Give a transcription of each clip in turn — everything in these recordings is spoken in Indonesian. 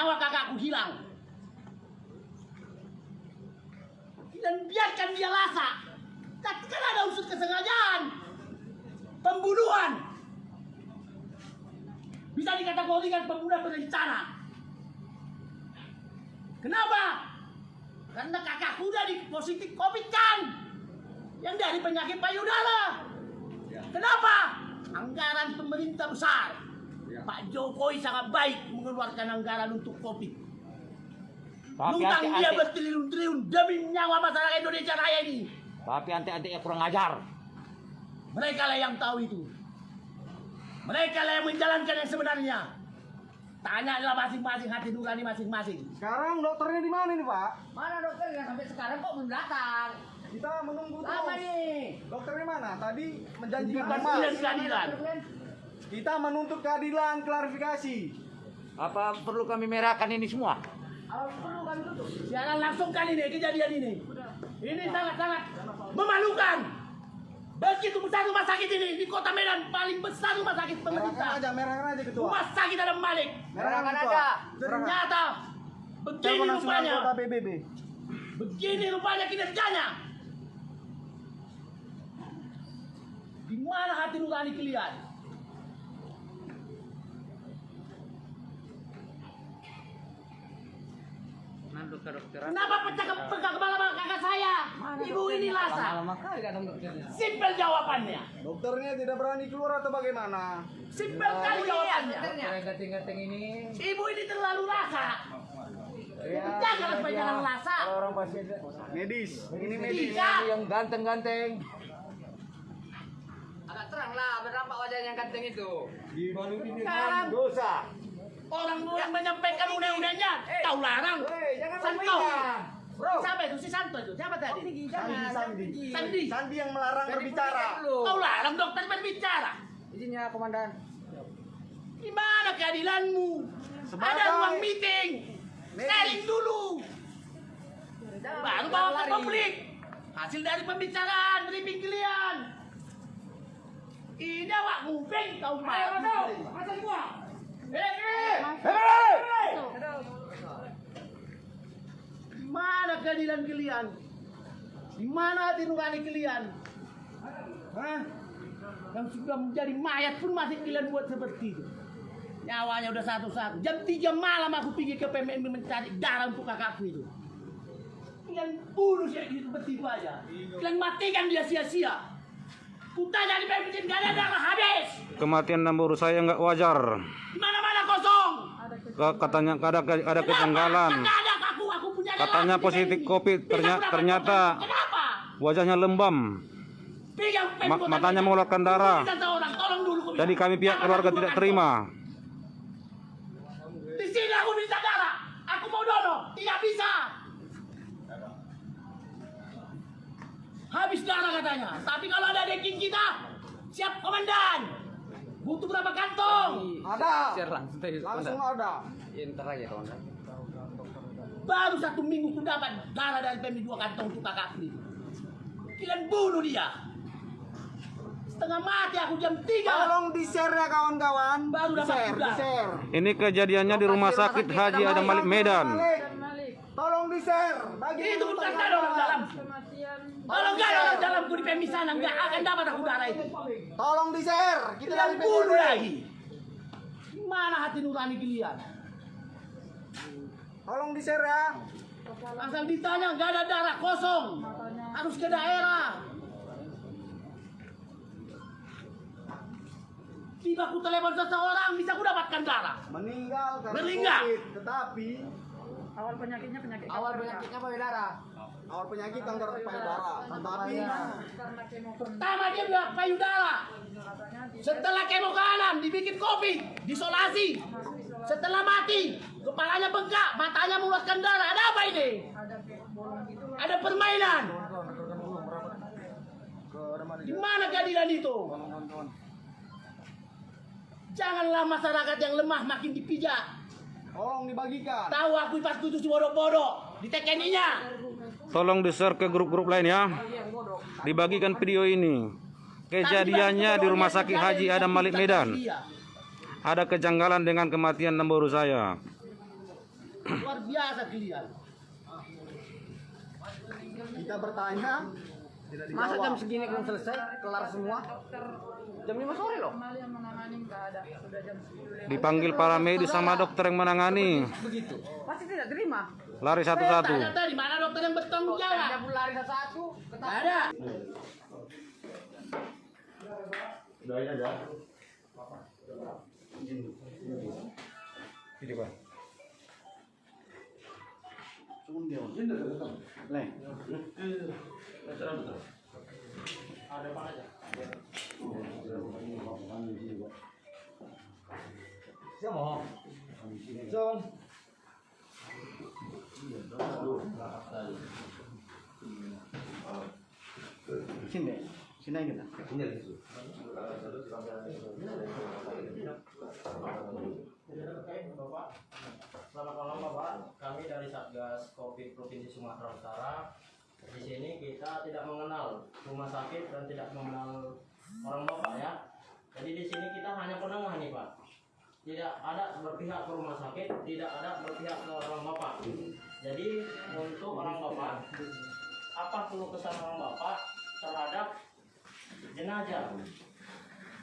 nyawa kakakku hilang. Dan biarkan dia lasa. Tapi kan ada unsur kesengajaan. Pembunuhan. Bisa dikategorikan pembunuhan berencana. Kenapa? Karena kakakku udah di positif COVID kan. Yang dari penyakit payudara. Kenapa? Anggaran pemerintah besar. Pak Jokowi sangat baik mengeluarkan anggaran untuk COVID. Tapi dia anti-anti bertriliun-triliun demi nyawa masyarakat Indonesia Raya ini. tapi anti-antinya kurang ajar. Mereka lah yang tahu itu. Mereka lah yang menjalankan yang sebenarnya. Tanyalah masing-masing hati nurani masing-masing. Sekarang dokternya di mana nih Pak? Mana dokternya sampai sekarang kok belum datang? Kita menunggu Lama terus. nih. Dokternya mana? Tadi menjanjikan keadilan. Kita menuntut keadilan, klarifikasi. Apa perlu kami merahkan ini semua? Siaran langsung kali ini kejadian ini. Ini sangat-sangat memalukan. Begitu besar rumah sakit ini di kota Medan paling besar rumah sakit Merahkan pemerintah. aja, merahkan aja ketua. Rumah sakit Adam Malik. Merahkan Merahkan aja. Ternyata begini rupanya. Begini rupanya kinerjanya. Di mana hati nurani kalian? Kenapa pecah ke pecah kepala kakak saya? Ibu ini lasa. Simpel jawabannya. Dokternya tidak berani keluar atau bagaimana? Simpel kali jawabannya. Gating-gating ini. Ibu ini terlalu lasa. Jangan supaya jangan lasa. Orang pasien Medis. Ini medis. Tidak. yang ganteng-ganteng. Agak terang lah, berapa wajah yang ganteng itu? Sekarang Dosa. Orang yang menyampaikan undang-undangnya tahu larang. Hei, jangan Santo. Bro. Siapa itu si Santo itu? Siapa tadi? Sandi, Sandi. Sandi. Sandi yang melarang berbicara. Kau larang dokter berbicara. Izinnya komandan. Di mana keadilanmu? Sebagai- Ada ruang meeting. Sharing dulu. Baru bawa ke publik. Hasil dari pembicaraan briefing kalian. Ini awak nguping kau mau. Masa semua. Mana keadilan kalian? Di mana hati nurani kalian? Hah? Yang sudah menjadi mayat pun masih kalian buat seperti itu. Nyawanya udah satu-satu. Jam 3 malam aku pergi ke PMM mencari darah untuk kakakku itu. Kalian bunuh seperti itu aja. Kalian matikan dia sia-sia. Kutanya di PMM gak ada darah habis. Kematian Namburu saya nggak wajar. Di mana-mana kosong. Ka- Katanya ada ada kejanggalan. Katanya positif. COVID, ternyata-. Kenapa? Wajahnya lembam. Ma- matanya mengeluarkan darah. Kita Jadi kami pihak keluarga tidak terima. Habis darah katanya. Tapi kalau ada daging kita, siap komandan. Butuh berapa kantong? Ada. Serang, Langsung ada. Inter aja komandan. Baru satu minggu ku dapat darah dari PMI dua kantong untuk kakakku itu. Kalian bunuh dia. Setengah mati aku jam 3. Tolong di-share ya kawan-kawan. Baru dapat Di-share, udara. di-share. Ini kejadiannya di Rumah Sakit Haji Adam Malik Medan. Tolong di-share. Bagi Itu bukan dalam. Kalau di PMI sana, nggak akan dapat aku darah itu. Tolong di-share. Kita Kalian dari bunuh lagi. Mana hati nurani kalian? Tolong di-share ya. Asal ditanya nggak ada darah kosong. Harus ke daerah. Tiba aku telepon seseorang bisa aku dapatkan darah. Meninggal karena Meninggal. COVID. Tetapi Awal penyakitnya payudara. Awal penyakit kanker payudara. Tetapi Pertama dia bilang payudara. Setelah kemo kanan dibikin kopi, disolasi. Setelah mati, kepalanya bengkak, matanya mengeluarkan darah. Ada apa ini? Ada permainan. Di mana keadilan itu? Janganlah masyarakat yang lemah makin dipijak. tolong dibagikan. Tahu aku ipasku itu si bodoh-bodoh. Di TKNI-nya. Tolong di-share ke grup-grup lain ya. Dibagikan video ini. Kejadiannya di Rumah Sakit Haji Adam Malik Medan. Ada kejanggalan dengan kematian Namburu saya. Luar biasa kalian. Kita bertanya, Masa jam segini belum selesai, kelar semua? Jam 5 sore loh. Kembali yang menangani nggak ada. Sudah jam 10 Dipanggil para medis sama dokter yang menangani. Begitu. Pasti tidak terima. Lari satu-satu. tanya tadi mana dokter yang bertanggung Ada jawab? lari satu-satu. Ada. Sini, sini kita. Selamat malam Bapak, kami dari Satgas Covid Provinsi Sumatera Utara. Di sini kita tidak mengenal rumah sakit dan tidak mengenal orang Bapak ya. Jadi di sini kita hanya penengah nih Pak. Tidak ada berpihak ke rumah sakit, tidak ada berpihak ke orang Bapak. Jadi untuk orang Bapak, apa keluh kesah orang Bapak terhadap jenazah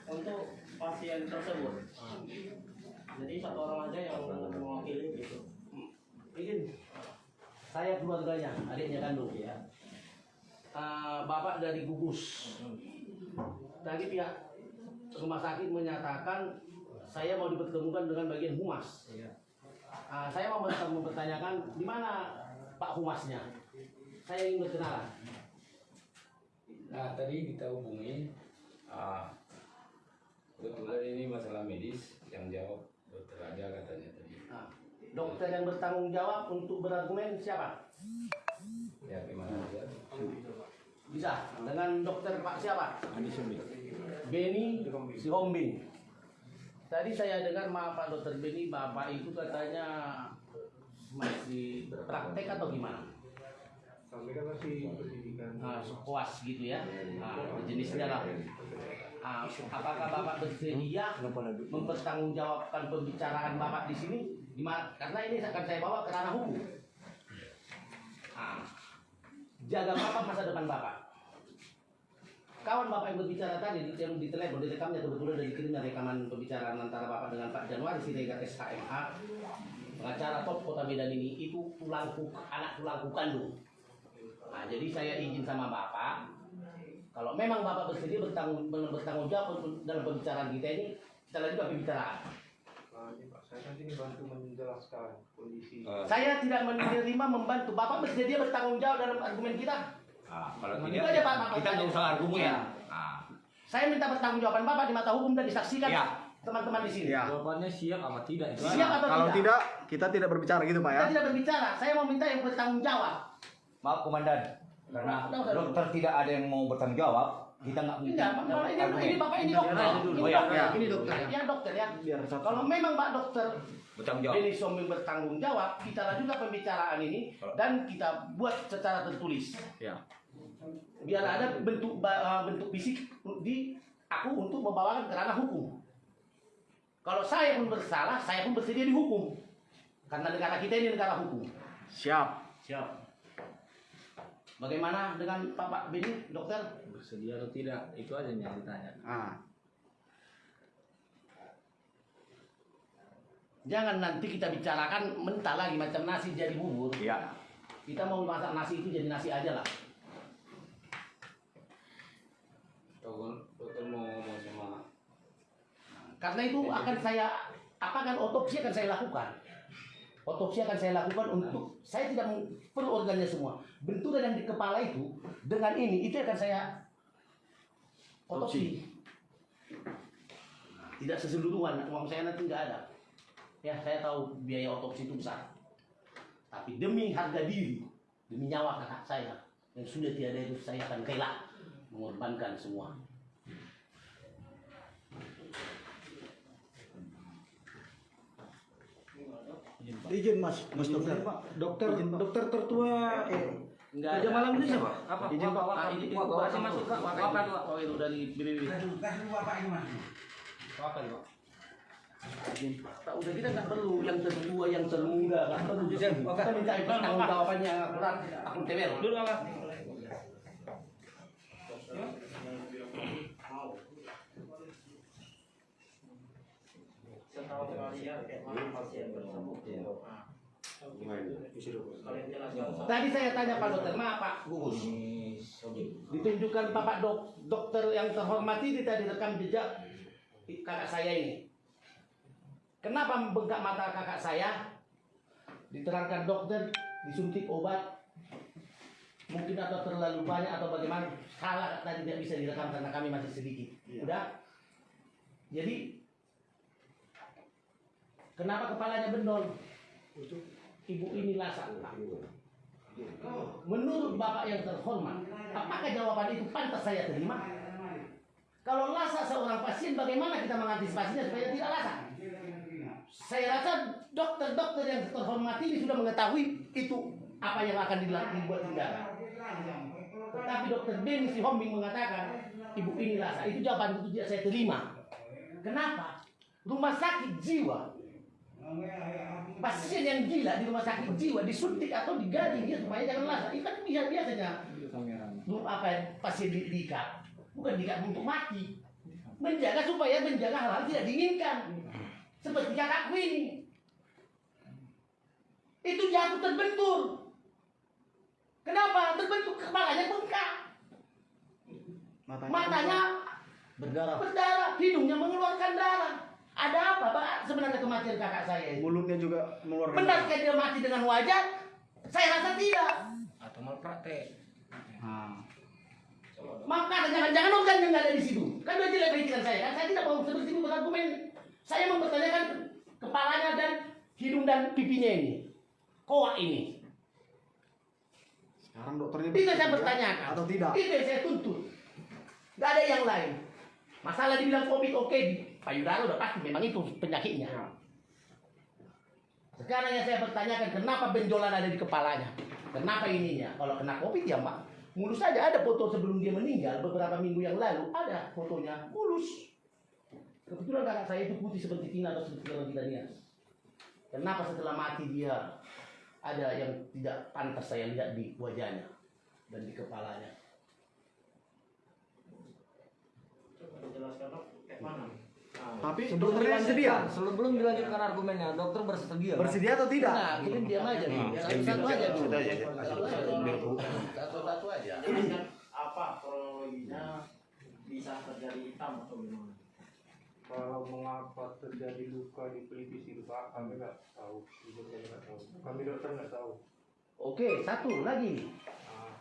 untuk pasien tersebut? Jadi satu orang aja yang mewakili gitu. Izin. Saya keluarganya, adiknya kandung ya. Eh, bapak dari gugus. Tadi pihak rumah sakit menyatakan saya mau dipertemukan dengan bagian humas. Ah, saya mau mempertanyakan di mana Pak Humasnya. Saya ingin berkenalan. Nah tadi kita hubungi ah, kebetulan ini masalah medis yang jawab dokter aja katanya tadi Ah, dokter yang bertanggung jawab untuk berargumen siapa? ya gimana aja Bisa dengan dokter Pak siapa? Beni Sihombing. Tadi saya dengar maaf Pak Dokter Beni, Bapak itu katanya masih praktek atau gimana? Kami kan masih pendidikan. Nah, puas gitu ya, nah, jenisnya lah. Ah, apakah Bapak bersedia mempertanggungjawabkan pembicaraan Bapak di sini? Gimana? Karena ini akan saya bawa ke ranah hukum. Ah, jaga Bapak masa depan Bapak. Kawan Bapak yang berbicara tadi di, yang di telepon, di rekamnya kebetulan dari kirimnya rekaman pembicaraan antara Bapak dengan Pak Januari Siregar SHMA, pengacara top Kota Medan ini itu tulangku anak tulangku kandung. Nah, jadi saya izin sama Bapak, kalau memang Bapak bersedia bertanggung, bertanggung jawab dalam pembicaraan kita ini, kita lanjutkan pembicaraan. Nah, saya kan ini bantu menjelaskan kondisi. Saya tidak menerima membantu. Bapak bersedia bertanggung jawab dalam argumen kita. Ah, kalau Itu aja Pak, Bapak. kita nggak usah argumen. Ya. Ah. Saya minta pertanggung jawaban Bapak di mata hukum dan disaksikan Ya. teman-teman di sini. Ya. jawabannya siap apa tidak itu Siap atau Kalau tidak? tidak, kita tidak berbicara gitu Pak ya. Kita tidak berbicara. Saya mau minta yang bertanggung jawab. Maaf komandan, karena udah. dokter tidak ada yang mau bertanggung jawab, kita nggak mungkin. Tidak, ini, argumen. ini Bapak ini dokter. Ini Oh, ya. dokter. Ya. Ini dokter. Ya dokter ya. Biar satu. Kalau memang Pak dokter Bertanggung jawab. Denis Sombing bertanggung jawab, kita lanjutkan pembicaraan ini dan kita buat secara tertulis. Ya. Biar ada bentuk eh, bentuk fisik di aku untuk membawakan ke ranah hukum. Kalau saya pun bersalah, saya pun bersedia dihukum. Karena negara kita ini negara hukum. Siap. Siap. Bagaimana dengan Bapak Beni, dokter? bersedia atau tidak itu aja yang ditanya Ah, Jangan nanti kita bicarakan mentah lagi macam nasi jadi bubur. Iya. Kita mau masak nasi itu jadi nasi aja lah. Dokter dokter mau ngomong sama Karena itu akan saya apa kan otopsi akan saya lakukan. Otopsi akan saya lakukan untuk saya tidak perlu organnya semua. Benturan yang di kepala itu dengan ini itu akan saya otopsi. Tidak seseluruhan, uang saya nanti nggak ada. Ya, saya tahu biaya otopsi itu besar. Tapi demi harga diri, demi nyawa kakak saya yang sudah tiada itu saya akan rela mengorbankan semua. izin Mas, Mas dokter. Dokter, dokter tertua eh, Enggak ada. malam ini siapa? Apa? Izin Pak. Ah, ini Pak, masih masuk Pak. Apa itu? Oh, itu dari BBB. Tak udah kita nggak perlu yang tertua, yang termuda, nggak perlu. Kita minta jawabannya akurat, akuntabel. Dulu Setahu kalian kayak mana pasien tersebut. Nah, kalian jelaskan. Tadi saya tanya Pak Dokter, maaf Pak Gugus. Ditunjukkan Bapak dok, dokter yang terhormati di tadi rekam jejak kakak saya ini. Kenapa membengkak mata kakak saya? Diterangkan dokter, disuntik obat, mungkin atau terlalu banyak atau bagaimana salah tadi tidak bisa direkam karena kami masih sedikit. Udah. Jadi kenapa kepalanya bendol? Ibu ini lasak. Menurut Bapak yang terhormat, apakah jawaban itu pantas saya terima? Kalau lasak seorang pasien, bagaimana kita mengantisipasinya supaya tidak lasak? Saya rasa dokter-dokter yang terhormat ini sudah mengetahui itu apa yang akan dilakukan dibuat tindakan. Tetapi dokter Denny si Hombing mengatakan, ibu ini lasak. Itu jawaban itu tidak saya terima. Kenapa? Rumah sakit jiwa pasien yang gila di rumah sakit jiwa disuntik atau digaji dia supaya jangan lasak. Itu kan biasa biasanya. Lu apa pasien di diikat bukan diikat untuk mati. Menjaga supaya menjaga hal-hal tidak diinginkan. Seperti kakakku ini. Itu jatuh terbentur. Kenapa? Terbentur kepalanya bengkak. Matanya Berdarah. berdarah, hidungnya mengeluarkan darah. Ada apa, Pak? Sebenarnya kematian kakak saya ini. Mulutnya juga mengeluarkan. Benarkah dia mati dengan wajar? Saya rasa tidak. Atau malpraktek. Nah, Maka jangan-jangan organnya nggak ada di situ. Kan udah jelek pikiran saya kan. Saya tidak mau seperti itu berargumen. Saya mempertanyakan kepalanya dan hidung dan pipinya ini. Koak ini. sekarang dokternya Itu saya bertanyakan. atau tidak? Itu yang saya tuntut. Gak ada yang lain. Masalah dibilang COVID oke di payudara udah pasti memang itu penyakitnya. Sekarang yang saya pertanyakan kenapa benjolan ada di kepalanya? Kenapa ininya? Kalau kena COVID ya Pak, mulus saja ada foto sebelum dia meninggal beberapa minggu yang lalu ada fotonya mulus. Kebetulan kakak saya itu putih seperti Tina atau seperti orang Danias. Kenapa setelah mati dia ada yang tidak pantas saya lihat di wajahnya dan di kepalanya? Coba dijelaskan dok, kayak mana? Nah, Tapi Sebelum dokternya sedia. sebelum dilanjutkan argumennya, dokter bersedia. Pak? Bersedia atau tidak? Nah, kita diam aja nih. Satu-satu aja dulu. Satu-satu aja. jelaskan apa kronologinya bisa terjadi hitam atau gimana? Kalau mengapa terjadi luka di pelipis itu Pak, kami nggak tahu. Jujur kami nggak tahu. Kami dokter nggak tahu. Oke, satu lagi. Nah,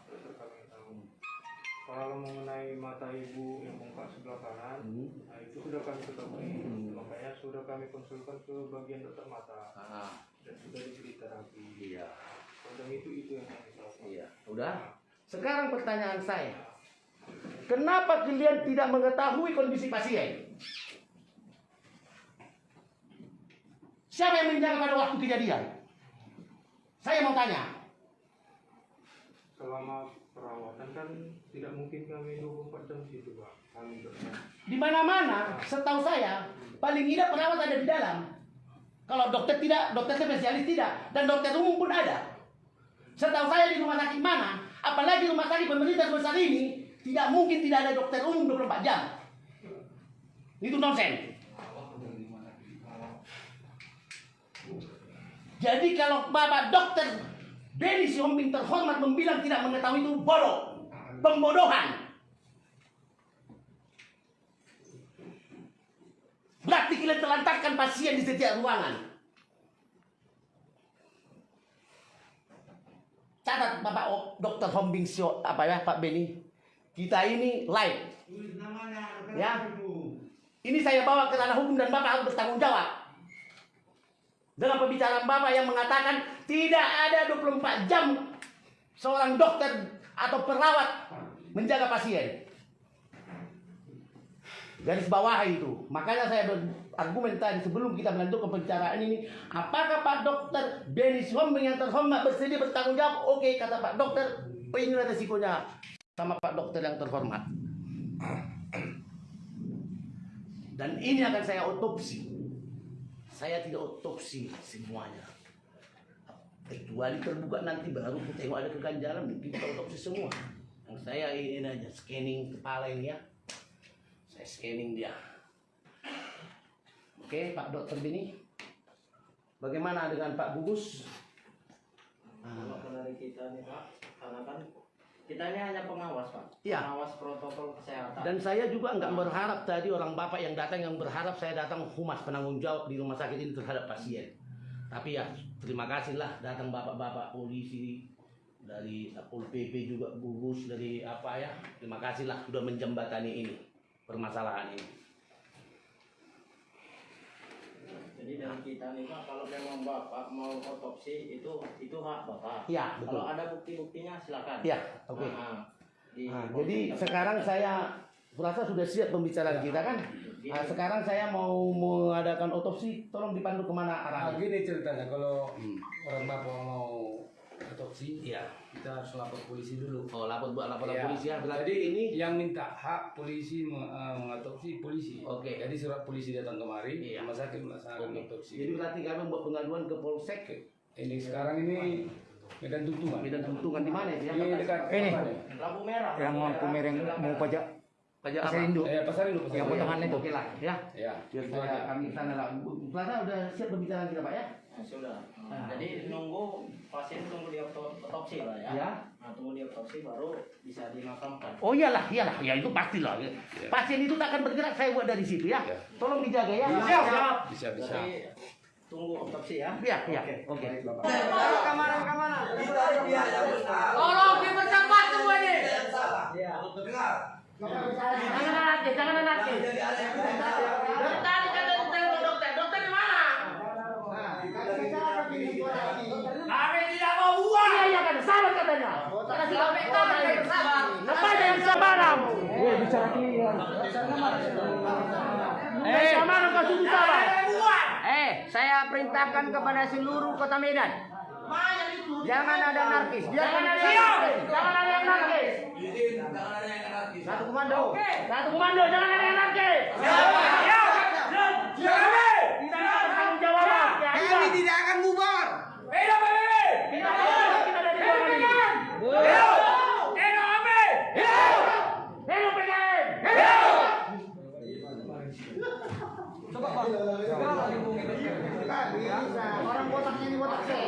Kalau mengenai mata ibu yang bengkak sebelah kanan, Hmm. nah itu sudah kami ketahui. Makanya sudah kami konsulkan ke bagian dokter mata dan sudah diberi terapi. Iya. Dan itu itu yang kami tahu. Pak. Iya. Udah. Sekarang pertanyaan saya. Kenapa kalian tidak mengetahui kondisi pasien? Siapa yang menjaga pada waktu kejadian? Saya mau tanya. Selama perawatan kan tidak mungkin kami 24 jam situ Pak. Kami. Di mana-mana, setahu saya, paling tidak perawat ada di dalam. Kalau dokter tidak, dokter spesialis tidak, dan dokter umum pun ada. Setahu saya di rumah sakit mana, apalagi rumah sakit pemerintah sebesar ini, tidak mungkin tidak ada dokter umum 24 jam. Itu nonsen. Jadi kalau Bapak Dokter Denny Siombing terhormat membilang tidak mengetahui itu bodoh, pembodohan. Berarti kalian telantarkan pasien di setiap ruangan. Catat Bapak O- Dr. Hombing Sio, apa ya Pak Beni. Kita ini live. Ya. Ini saya bawa ke ranah hukum dan Bapak harus bertanggung jawab. Dengan pembicaraan Bapak yang mengatakan tidak ada 24 jam seorang dokter atau perawat menjaga pasien garis bawah itu. Makanya saya berargumen tadi sebelum kita melanjutkan pembicaraan ini, apakah Pak Dokter Denis Hombing yang terhormat bersedia bertanggung jawab? Oke, kata Pak Dokter, inilah resikonya sama Pak Dokter yang terhormat. Dan ini akan saya otopsi. Saya tidak otopsi semuanya. Kecuali terbuka nanti baru kita tengok ada keganjalan mungkin kita otopsi semua. Yang saya ini aja scanning kepala ini ya. Saya scanning dia. Oke Pak Dokter Bini. Bagaimana dengan Pak Bubus? Kalau dari kita nih Pak, karena kan kita ini hanya pengawas Pak. Iya. Pengawas protokol kesehatan. Dan saya juga nggak berharap tadi orang bapak yang datang yang berharap saya datang humas penanggung jawab di rumah sakit ini terhadap pasien. Tapi ya terima kasihlah datang bapak-bapak polisi dari Pol PP juga gugus dari apa ya. Terima kasihlah sudah menjembatani ini permasalahan ini. Jadi dari kita nih Pak, kalau memang Bapak mau otopsi itu itu hak Bapak. Iya, betul. Kalau ada bukti-buktinya silakan. Iya, oke. Nah, di- Nah, jadi sekarang saya merasa sudah siap pembicaraan kita kan. Nah, sekarang saya mau mengadakan otopsi, tolong dipandu ke mana Nah, arahnya? gini ceritanya kalau orang bapak mau otopsi, Iya. kita harus lapor polisi dulu. Oh, lapor buat laporan Iya. polisi ya. Berarti Jadi ini yang minta hak polisi mengatopsi polisi. Oke. Jadi surat polisi datang kemari, Iya. rumah sakit melaksanakan Oke. otopsi. Jadi berarti kami membuat pengaduan ke Polsek. ini sekarang ini Medan Tuntungan. Medan Tuntungan di mana ya? Ini dekat Ini. lampu merah. Yang lampu merah yang mau pajak Pajak pasar apa? induk. Eh, pasar pasar Yang Induk. potongan itu. Oke lah, ya. Ya. Aja. kami sana lah. Plaza udah siap pembicaraan kita, Pak ya? Nah, sudah. Ah. Jadi nunggu pasien tunggu di otopsi lah ya. Ya. Nah, tunggu di otopsi baru bisa dimakamkan. Oh iyalah, iyalah. Ya itu pastilah. Pasien itu tak akan bergerak, saya buat dari situ ya. Ya. Tolong dijaga ya. Siap, siap. Bisa bisa. Jadi tunggu otopsi ya. Iya, iya. Oke. Tolong dipercepat semua ini. Jangan anarkis, jangan anarkis. Dari tadi kan dari tengok dokter. Dokter di mana? Kami tidak mau uang. Iya, iya kan, sabar katanya. Kami kami yang bersabar. Apa yang sabaran? Eh, bicara clear. Eh, kau sabar. Uang. Eh, saya perintahkan kepada seluruh kota Medan. Jangan ada narkis. Jangan ada yang narkis. Jangan ada yang narkis. satu komando. Satu komando, jangan ada yang narkis. Tidak ada tanggung jawaban. Ya, iya. tidak akan bubar. Hidup PBB. Kita ada kita ada di bawah ini. Hidup. Hidup kami. Hidup PKN. Orang botaknya ini botak sih.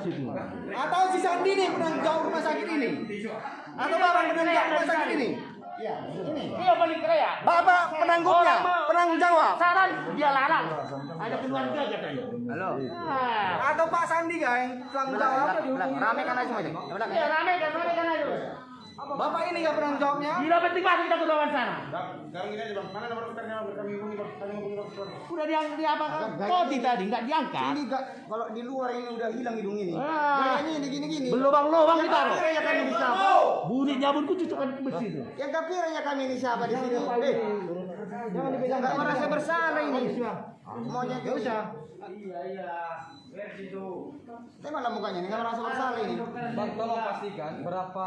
Dia itu. Atau si Sandi nih penanggung jawab rumah sakit ini? Atau bapak penanggung jawab rumah sakit ini? Iya balik kreat. Bapak penanggungnya, penanggung jawab. Saran dia larang. Ada keluarga katanya. Halo. Ah. Atau Pak Sandi yang penanggung jawab? Rame kan aja. Iya rame kan, rame kan aja. Bapak ini nggak penanggung jawabnya? Gila penting banget kita ke sana. Sekarang gini aja bang, mana nomor dokternya? Kami hubungi bang, kami hubungi dokter. Udah dia dia apa kan? Kodi tadi nggak diangkat. Ini nggak, kalau di luar ini udah hilang hidung ini. Ah. Ini ini gini gini. Berlubang-lubang ditaruh. Kiranya kami ini siapa? Bunyi nyabunku cucukkan besi itu. Yang kafirnya kami ini siapa di sini? Eh, jangan dipegang. Nggak merasa bersalah ini. Maunya nggak usah. Iya iya. Tengoklah mukanya ini nggak merasa bersalah ini. Bang, tolong pastikan berapa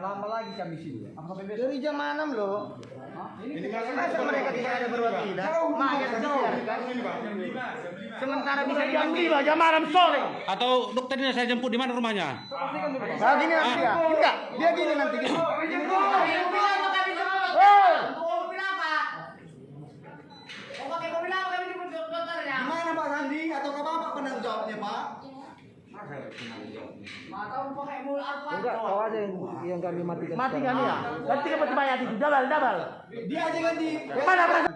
lama lagi kami sini? Dari jam 6 loh. Ini masa mereka tidak ada berbuat tidak? Mayat dibiarkan. Sementara bisa Jam dipanggil. lima jam malam sore. Atau dokternya saya jemput di mana rumahnya? Nah, gini nanti dia. Enggak, dia gini nanti gini. Gini, gini. Kami bilang apa kami jemput? Eh. Mau mobil apa? Mau pakai mobil apa kami jemput dokternya? Gimana Pak Sandi atau nggak bapak penanggung jawabnya Pak? Enggak, kau aja yang, yang kami matikan. Matikan dia. Ganti ke peti mayat itu. Dabal, dabal. Dia aja ganti. Mana berasa?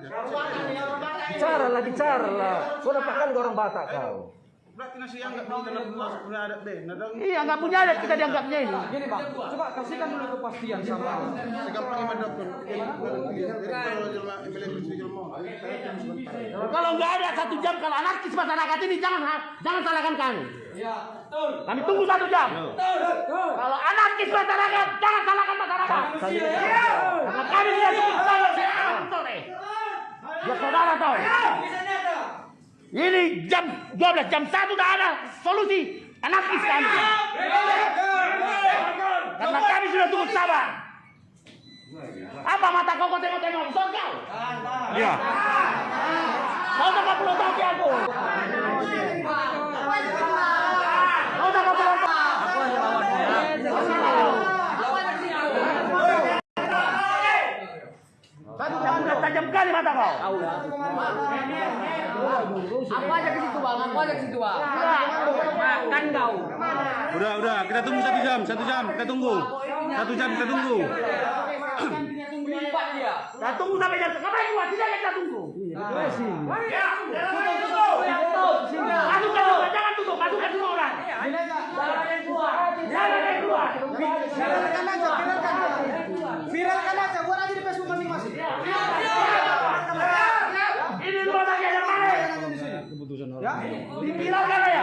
Bicara lah, bicara lah. Kau dapatkan orang Batak kau. Berarti nasi yang nggak punya adat deh. Nadang Iya nggak punya adat kita dianggapnya ini. Gini bang, coba kasihkan dulu kepastian sama kalau nggak ada satu jam kalau anarkis masyarakat ini jangan jangan salahkan kami. Kami tunggu satu jam. Kalau anarkis masyarakat jangan salahkan masyarakat. Karena kami tidak cukup sore. Ya saudara tahu. Ini jam 12 jam 1 udah ada solusi anarkis kami. Karena kami sudah cukup sabar. Apa mata kau kau tengok-tengok? Betul kau? Ya. Kau tak perlu tahu aku. Kau tak perlu tahu. Satu sudah tajam kali mata kau. Aku aja ke situ bang, aku aja ke situ bang. Makan kau. Udah, udah. Kita tunggu satu jam, satu jam. Kita tunggu. Satu jam kita tunggu. Kita tunggu sampai jam. Kapan yang kuat? Tidak kita tunggu. Masukkan orang, jangan tutup. Masukkan semua orang. Jangan yang keluar. Jangan yang keluar. Viralkan aja, viralkan. Viralkan aja, buat aja di Facebook masing-masing. Ini rumah sakit yang mana? Ya, Diviralkan aja.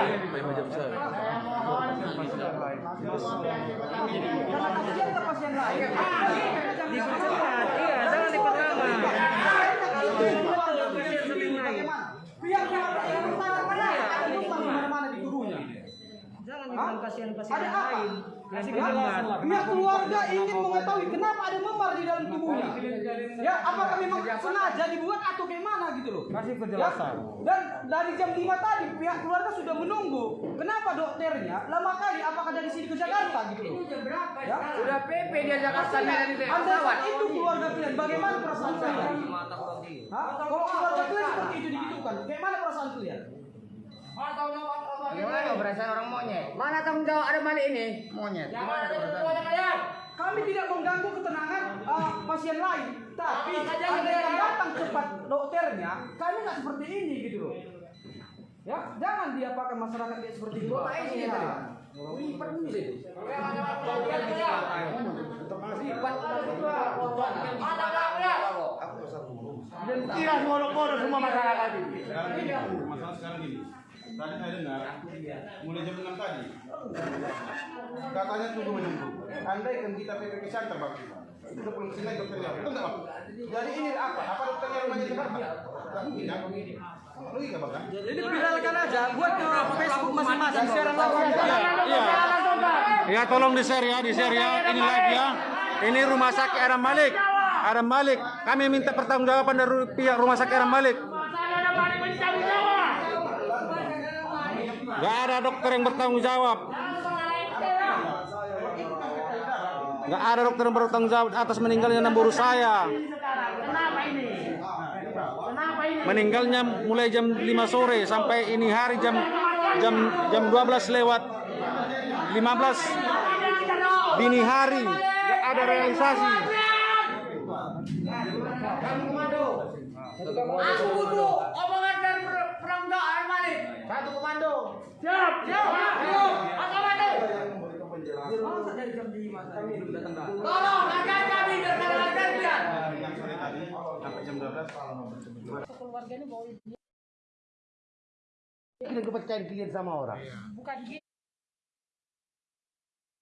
Jangan Hah? bilang pasien-pasien Ada yang apa? lain. Kasih kejelasan. Pihak keluarga ingin mengetahui kenapa ada memar di dalam tubuhnya. Ya, apakah memang sengaja dibuat atau gimana gitu loh? Kasih penjelasan. Ya, dan dari jam 5 tadi pihak keluarga sudah menunggu. Kenapa dokternya lama kali? Apakah dari sini ke Jakarta gitu loh? Ya, Udah PP dia Jakarta dari Anda saat itu keluarga kalian, bagaimana perasaan kalian? Hah? Kalau keluarga kalian seperti itu digitukan, bagaimana perasaan kalian? Gimana perasaan orang monyet? Mana tanggung jawab ada Malik ini? Monyet. Gimana perasaan? Kami tidak mengganggu ketenangan uh, pasien lain, tapi ada yang datang cepat dokternya, kami nggak seperti ini gitu loh. Ya, jangan dia pakai masyarakat kayak seperti itu. Bapak ini tadi. Wih, permisi. Dan kira ngorok-ngorok semua masyarakat ini. Masalah sekarang gini. Tadi saya dengar, mulai jam 6 tadi, katanya tunggu menunggu. Andai kan kita PPP Center Bang, itu belum selesai dokternya, betul nggak Bang? Jadi ini apa? Apa dokternya rumahnya Jakarta? Tidak. Logika Bang kan? Jadi viralkan aja, buat ke Facebook masing-masing siaran langsung. Ya, tolong di-share ya, di-share ya. Ini live ya. Ini rumah sakit Aram Malik. Aram Malik. Kami minta pertanggungjawaban dari pihak rumah sakit Aram Malik. Saya ada balik bertanggung jawab. Gak ada dokter yang bertanggung jawab. Gak ada dokter yang bertanggung jawab atas meninggalnya enam buruh saya. Meninggalnya mulai jam 5 sore sampai ini hari jam jam jam 12 lewat 15 dini hari. Gak ada realisasi. Aku butuh omongan dari Malik. Satu komando. Siap, siap, siap. Apa mati? Dari jam 5 kami belum datang. Tolong ajar kami. Yang sore tadi, sampai jam 12, Ini kepercayaan kalian sama orang. bukan gitu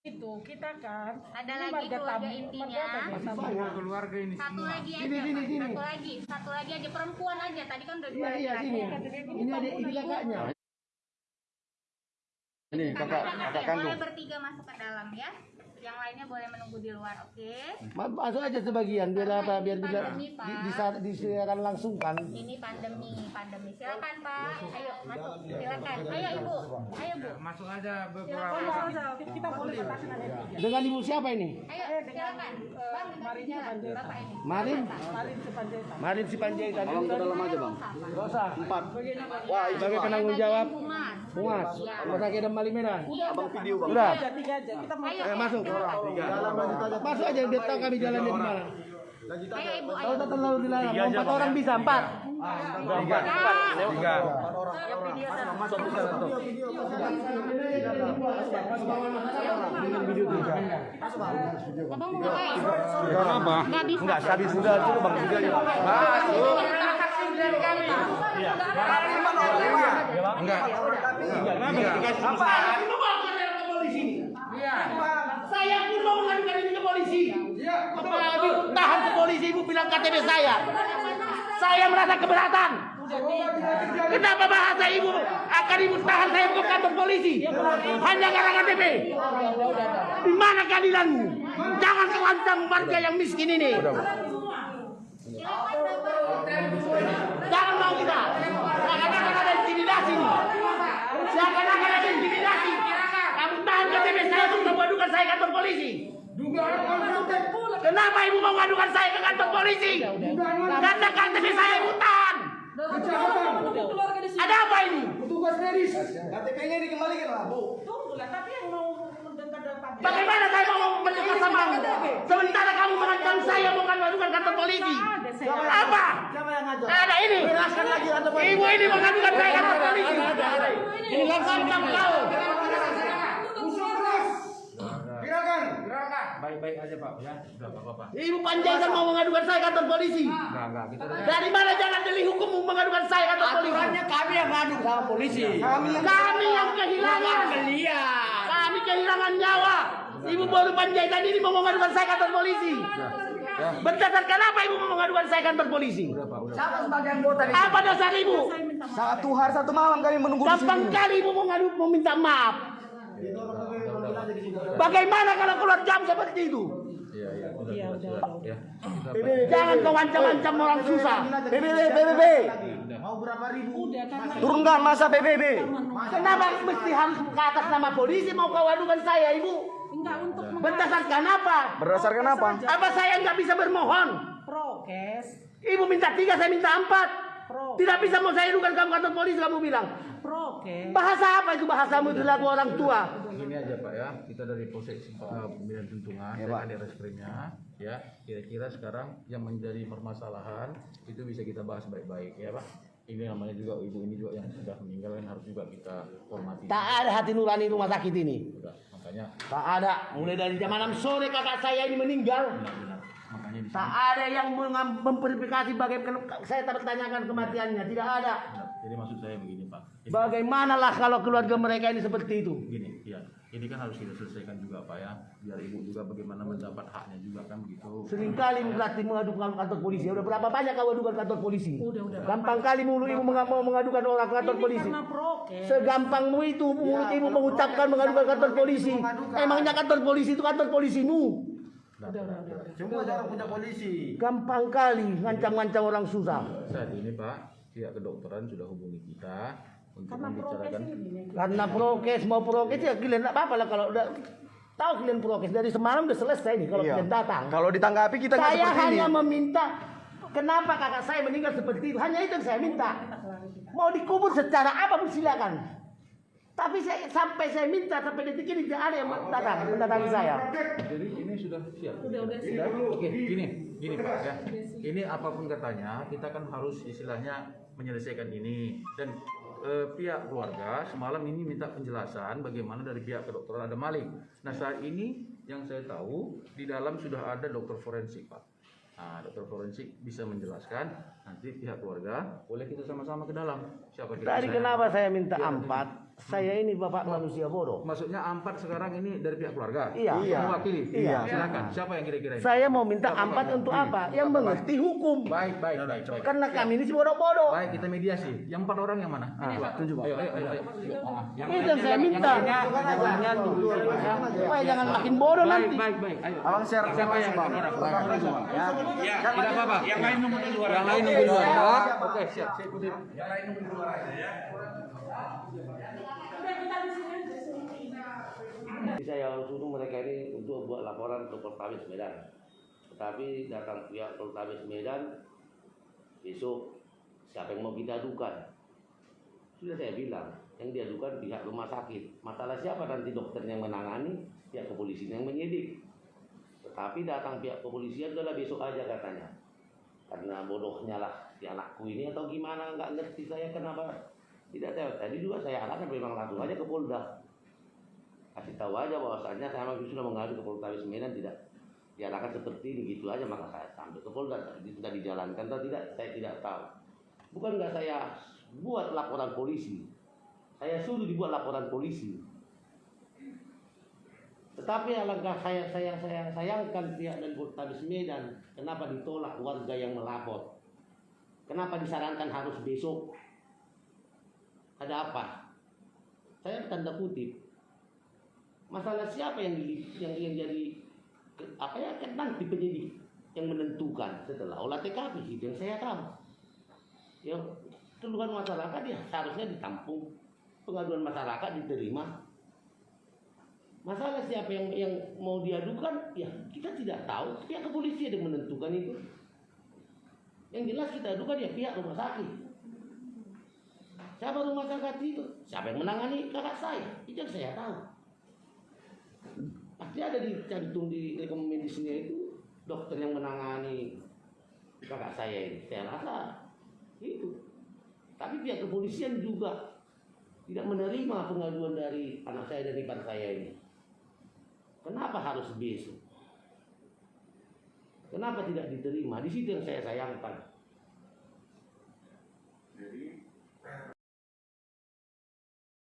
itu kita kan Ada lagi keluarga tamu, intinya. tamu. keluarga ini Satu lagi aja, Sini, sini, satu lagi, satu lagi aja perempuan aja. Tadi kan udah dua Iya, iya, sini. Ini ada ini kakaknya. Ini kakak, kakak kandung. Bertiga masuk ke dalam ya. Yang lainnya boleh menunggu di luar, oke? Ma- Masuk aja sebagian biar apa? Biar Pak. di, di, disiarkan langsung kan. Ini pandemi, pandemi. Silakan Pak. Ayo masuk. Silakan. Ayo Ibu. Ayo Bu. Masuk aja Silakan, Pak. kita boleh Dengan ibu siapa ini? Ayo silakan. Bang, Marinya silakan. Panjaitan. Bapak ini. Marin? Marin Sepanjaitan Marin si Panjaitan. Tolong ke dalam aja Bang. Usah. Empat. Wah, Sebagai penanggung jawab. Humas. Rumah sakit Bali Medan. abang video bang Udah. tiga tiga aja kita mau Ayo, Eh, ayo, masuk. Masuk aja biar tahu kami jalannya di mana. Ayo Ibu, Kalau ayo. tak terlalu dilarang. Empat orang bisa empat. Empat. Tiga. Abang mau ngapain? Kenapa? Nggak bisa. Enggak, tadi sudah itu bang sudah ya. Enggak. Apa? Saya pun mau mengadukan ini ke polisi. Kepala ibu tahan ke polisi, ibu bilang KTP saya. Saya merasa keberatan. Kenapa bahasa ibu akan ibu tahan saya ke kantor polisi? Hanya karena KTP. Di mana keadilanmu? Jangan kau ancam warga yang miskin ini. Kenapa ibu mau mengadukan saya ke kantor polisi? Karena KTP saya hutan. Ada apa ini? Petugas medis. KTP-nya dikembalikan lah, Bu. Tunggu lah, tapi yang mau Bagaimana saya mau mendekat sama Sementara kamu mengancam saya mau mengadukan kantor polisi. Apa? Siapa yang ngajak? Ada ini. Jelaskan lagi kantor polisi. Ibu ini mengadukan saya kantor polisi. Ini langsung kamu kau. Gerakan. Baik-baik aja Pak ya. Udah Bapak. Ibu Panjaitan mau mengadukan saya kantor polisi. Enggak, enggak. Kita Dari mana jalan delik hukum mau mengadukan saya kantor polisi? Aturannya kami yang ngadu sama polisi. Kami yang kehilangan. Kami kehilangan nyawa. Ibu baru Panjaitan ini mau mengadukan saya kantor polisi. Berdasarkan apa ibu mau mengadukan saya kantor polisi? Siapa sebagai anggota di Apa dasar ibu? Satu hari satu malam kami menunggu di Gampang sini. kali ibu mau ngadu mau minta maaf. Bagaimana kalau keluar jam seperti itu? Iya, iya. Sudah. Ya. Jangan kau ancam-ancam orang susah. PBB, PBB. Mau berapa ribu? Turunkan masa PBB. Kenapa mesti harus ke atas nama polisi mau kau adukan saya ibu? Enggak untuk Berdasarkan apa? Berdasarkan apa? Apa saya nggak bisa bermohon? prokes. Ibu minta tiga, saya minta empat. Pro. Tidak bisa mau saya adukan kamu kantor polisi kamu bilang. Prokes. Bahasa apa itu bahasamu itu lagu orang tua? Gini aja ya, kita dari Polsek uh, Pemilihan Tuntungan, Ya, di reskrimnya, ya. Kira-kira sekarang yang menjadi permasalahan itu bisa kita bahas baik-baik ya Pak. Ini namanya juga ibu ini juga yang sudah meninggal kan harus juga kita hormati. Tak ada hati nurani rumah sakit ini. Udah, makanya Tak ada. Mulai dari jam 6 sore kakak saya ini meninggal. benar-benar makanya di Tak ada yang memverifikasi bagaimana saya bertanyakan kematiannya. Tidak ada. Jadi maksud saya begini Pak. Bagaimanalah kalau keluarga mereka ini seperti itu? gini, ya. Ini kan harus kita selesaikan juga Pak ya. Biar ibu juga bagaimana mendapat haknya juga kan begitu. Seringkali berarti mengadukan kantor polisi. Udah berapa banyak kau adukan kantor polisi? Udah, udah. Gampang kali mulu ibu mau mengadukan orang ke kantor Ini polisi. karena prokes. Segampangmu itu mulut ibu mengucapkan mengadukan kantor polisi. Emangnya kantor polisi itu kantor polisimu? Semua jangan punya polisi. Gampang kali ngancam-ngancam orang susah. Saat ini Pak, pihak kedokteran sudah hubungi kita Karena prokes membicarakan ini. Karena prokes mau prokes ya kalian nggak apa-apa lah kalau udah tahu kalian prokes dari semalam udah selesai nih kalau Iya. kalian datang. Kalau ditanggapi kita nggak Saya seperti ini. hanya meminta kenapa kakak saya meninggal seperti itu. Hanya itu yang saya minta. Mau dikubur secara apa pun silakan. Tapi saya, sampai saya minta sampai detik ini tidak ada yang datang mendatangi saya. Jadi ini sudah siap. Udah, udah siap. Oke, gini, gini Pak ya. Ini apa pun katanya, kita kan harus istilahnya menyelesaikan ini dan eh, pihak keluarga semalam ini minta penjelasan bagaimana dari pihak kedokteran ada Malik. Nah saat ini yang saya tahu di dalam sudah ada dokter forensik Pak. Nah, dokter forensik bisa menjelaskan nanti pihak keluarga boleh kita sama-sama ke dalam. Siapa? Tadi kenapa saya minta empat? Saya ini bapak manusia bodoh. Maksudnya empat sekarang ini dari pihak keluarga. Iya. Iya. Mewakili. Iya. Silakan. Siapa yang kira-kira ini? Saya mau minta empat untuk apa? Yang mengerti hukum. Baik, baik, baik. baik. Karena kami ini si bodoh-bodoh. Baik, kita mediasi. Yang empat orang yang mana? Ah, tunjuk, Pak. Ayo, ayo, ayo. ayo. Yang Itu yang saya minta. Supaya jangan makin bodoh Baik, nanti. baik, baik. Ayo. Abang share Siapa yang empat orang? Ya. Ya, tidak apa-apa. Yang lain nunggu di luar. Yang lain nunggu di luar. Oke, siap. Saya ikutin. Yang lain nunggu di luar aja ya. Saya suruh mereka ini untuk buat laporan ke Poltabes Medan. Tetapi datang pihak Poltabes Medan besok siapa yang mau kita? Sudah saya bilang, yang diadukan pihak rumah sakit. Masalah siapa nanti dokter yang menangani, pihak kepolisian yang menyidik. Tetapi datang pihak kepolisian adalah besok aja katanya. Karena bodohnya lah si anakku ini atau gimana nggak ngerti saya kenapa tidak tahu. Tadi juga saya arahkan memang langsung aja ke Polda kasih tahu aja bahwasannya saya memang sudah mengadu ke Polres Medan tidak diarahkan seperti ini gitu aja. Maka saya sampai ke Polda. Sudah dijalankan atau tidak saya tidak tahu. Bukan nggak saya buat laporan polisi. Saya suruh dibuat laporan polisi. Tetapi alangkah saya saya saya sayangkan pihak dan Polres Medan kenapa ditolak warga yang melapor? Kenapa disarankan harus besok? Ada apa? Saya tanda kutip masalah siapa yang yang yang jadi apa ya kan nanti penyidik yang menentukan setelah olah TKP yang saya tahu yang keluhan masyarakat ya seharusnya ditampung pengaduan masyarakat diterima Masalah siapa yang yang mau diadukan, ya kita tidak tahu. Pihak kepolisian yang menentukan itu. Yang jelas kita adukan ya pihak rumah sakit. Siapa rumah sakit itu? Siapa yang menangani kakak saya? Itu yang saya tahu. Pasti ada di rekam medisnya itu dokter yang menangani kakak saya ini. Saya rasa itu. Tapi pihak kepolisian juga tidak menerima pengaduan dari anak saya dan ipar saya ini. Kenapa harus besok? Kenapa tidak diterima? Di situ yang saya sayangkan.